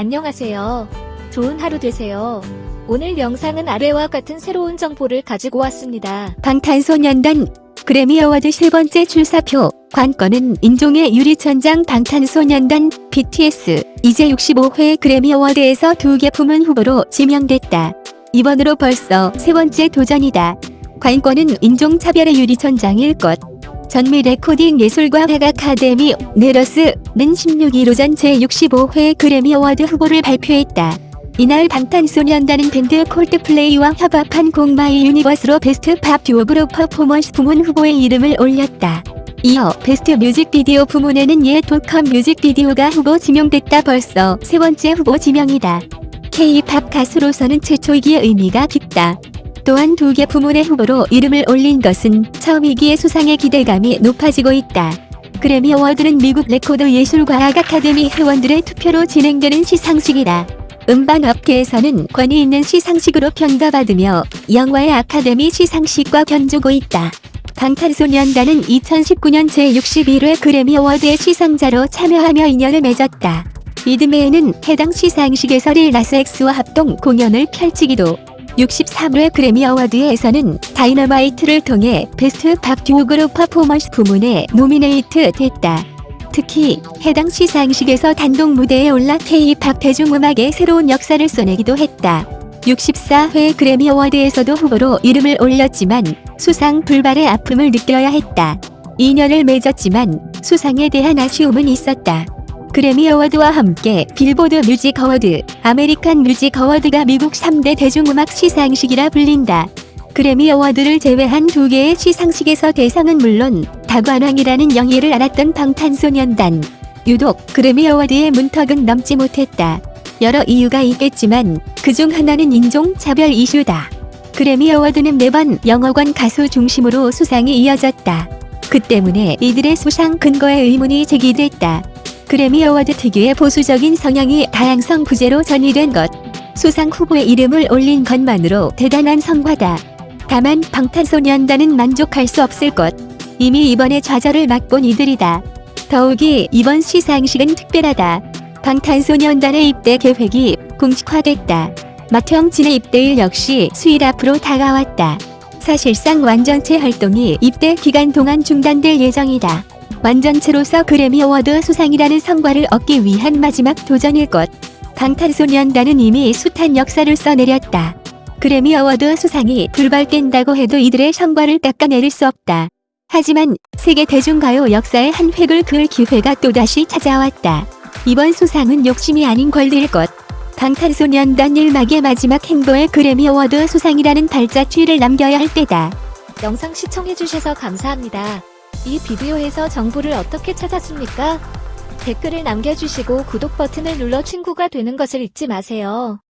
안녕하세요. 좋은 하루 되세요. 오늘 영상은 아래와 같은 새로운 정보를 가지고 왔습니다. 방탄소년단 그래미 어워드 세 번째 출사표 관건은 인종의 유리천장 방탄소년단 BTS 이 제65회 그래미 어워드에서 두개 부문 후보로 지명됐다. 이번으로 벌써 세 번째 도전이다. 관건은 인종차별의 유리천장일 것. 전미 레코딩 예술과학 아카데미 NARAS는 16일 오전 제65회 그래미 어워드 후보를 발표했다. 이날 방탄소년단은 밴드 콜드플레이와 협업한 곡 My Universe로 베스트 팝 듀오 그룹 퍼포먼스 부문 후보에 이름을 올렸다. 이어 베스트 뮤직비디오 부문에는 Yet To Come 뮤직비디오가 후보 지명됐다 벌써 세 번째 후보 지명이다. K-팝 가수로서는 최초이기에 의미가 깊다. 또한 두 개 부문의 후보로 이름을 올린 것은 처음이기에 수상의 기대감이 높아지고 있다. 그래미 어워드는 미국 레코드 예술과학 아카데미 회원들의 투표로 진행되는 시상식이다. 음반 업계에서는 권위 있는 시상식으로 평가받으며 영화의 아카데미 시상식과 견주고 있다. 방탄소년단은 2019년 제61회 그래미 어워드의 시상자로 참여하며 인연을 맺었다. 이듬해에는 해당 시상식에서 릴 나스 엑스와 합동 공연을 펼치기도 63회 그래미 어워드에서는 다이너마이트를 통해 베스트 팝 듀오 그룹 퍼포먼스 부문에 노미네이트 됐다. 특히 해당 시상식에서 단독 무대에 올라 K-팝 대중음악의 새로운 역사를 써내기도 했다. 64회 그래미 어워드에서도 후보로 이름을 올렸지만 수상 불발의 아픔을 느껴야 했다. 인연을 맺었지만 수상에 대한 아쉬움은 있었다. 그래미 어워드와 함께 빌보드 뮤직 어워드, 아메리칸 뮤직 어워드가 미국 3대 대중음악 시상식이라 불린다. 그래미 어워드를 제외한 두 개의 시상식에서 대상은 물론 다관왕이라는 영예를 안았던 방탄소년단. 유독 그래미 어워드의 문턱은 넘지 못했다. 여러 이유가 있겠지만 그중 하나는 인종차별 이슈다. 그래미 어워드는 매번 영어권 가수 중심으로 수상이 이어졌다. 그 때문에 이들의 수상 근거에 의문이 제기됐다. 그래미 어워드 특유의 보수적인 성향이 다양성 부재로 전이된 것. 수상 후보의 이름을 올린 것만으로 대단한 성과다. 다만 방탄소년단은 만족할 수 없을 것. 이미 2번의 좌절을 맛본 이들이다. 더욱이 이번 시상식은 특별하다. 방탄소년단의 입대 계획이 공식화됐다. 맏형 진의 입대일 역시 수일 앞으로 다가왔다. 사실상 완전체 활동이 입대 기간 동안 중단될 예정이다. 완전체로서 그래미 어워드 수상이라는 성과를 얻기 위한 마지막 도전일 것. 방탄소년단은 이미 숱한 역사를 써내렸다. 그래미 어워드 수상이 불발된다고 해도 이들의 성과를 깎아내릴 수 없다. 하지만 세계 대중가요 역사의 한 획을 그을 기회가 또다시 찾아왔다. 이번 수상은 욕심이 아닌 권리일 것. 방탄소년단 일막의 마지막 행보에 그래미 어워드 수상이라는 발자취를 남겨야 할 때다. 영상 시청해주셔서 감사합니다. 이 비디오에서 정보를 어떻게 찾았습니까? 댓글을 남겨주시고 구독 버튼을 눌러 친구가 되는 것을 잊지 마세요.